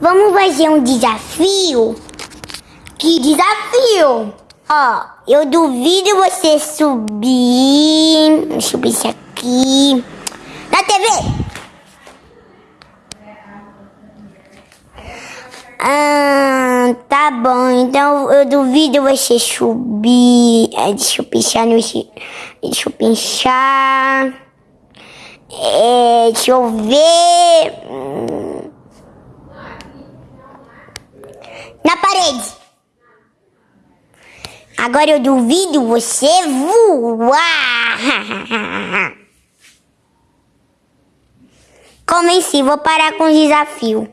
Vamos fazer um desafio? Que desafio? Ó, eu duvido você subir. Deixa eu ver isso aqui. Na TV! Ah, tá bom. Então eu duvido você subir. É, deixa eu pensar no. Deixa eu pensar. É, deixa eu ver. Na parede. Agora eu duvido você voar. Convenci, vou parar com o desafio.